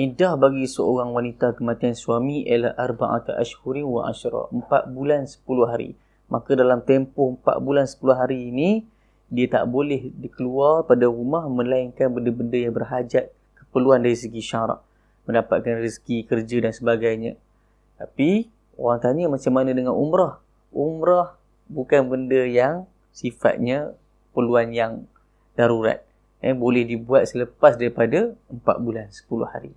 iddah bagi seorang wanita kematian suami ialah arba'ata ashhurin wa ashra, 4 bulan 10 hari. Maka dalam tempoh 4 bulan 10 hari ini dia tak boleh keluar pada rumah melainkan benda-benda yang berhajat keperluan dari segi syarak mendapatkan rezeki kerja dan sebagainya. Tapi orang tanya macam mana dengan umrah? Umrah bukan benda yang sifatnya keperluan yang darurat. Eh, boleh dibuat selepas daripada 4 bulan 10 hari.